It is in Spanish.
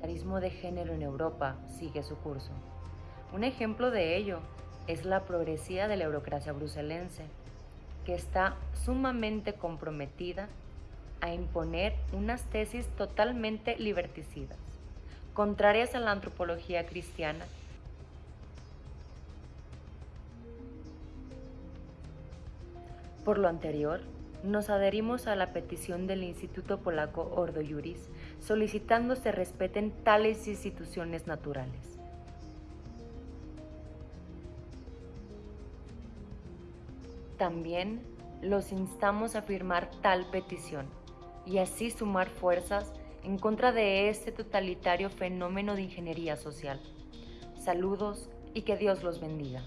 feminismo de género en Europa sigue su curso. Un ejemplo de ello es la progresía de la eurocracia bruselense, que está sumamente comprometida a imponer unas tesis totalmente liberticidas, contrarias a la antropología cristiana. Por lo anterior, nos adherimos a la petición del Instituto Polaco Ordo Juris solicitando se respeten tales instituciones naturales. También los instamos a firmar tal petición y así sumar fuerzas en contra de este totalitario fenómeno de ingeniería social. Saludos y que Dios los bendiga.